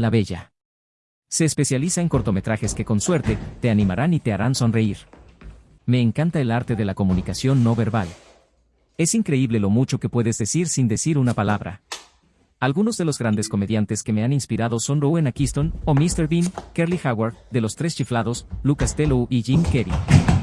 la Bella. Se especializa en cortometrajes que con suerte te animarán y te harán sonreír. Me encanta el arte de la comunicación no verbal. Es increíble lo mucho que puedes decir sin decir una palabra. Algunos de los grandes comediantes que me han inspirado son Rowan Atkinson o Mr. Bean, Curly Howard, de Los Tres Chiflados, Lucas Tello y Jim Carrey.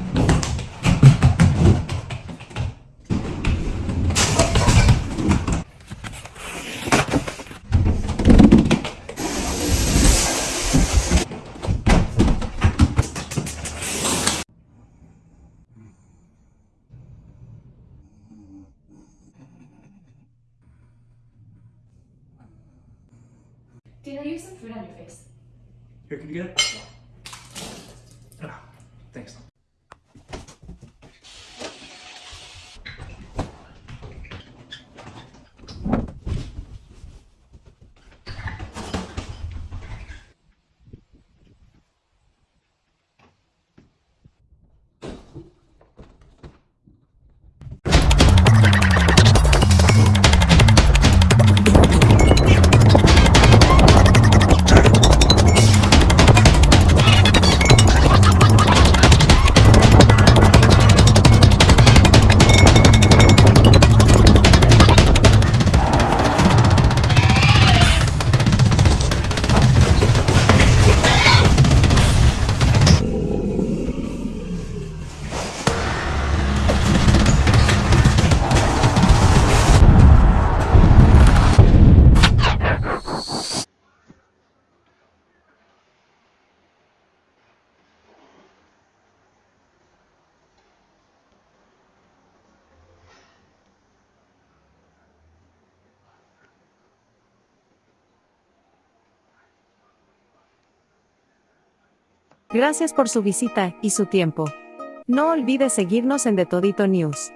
Dina, use some food on your face. Here, can you get it? Ah, thanks. Gracias por su visita y su tiempo. No olvide seguirnos en The Todito News.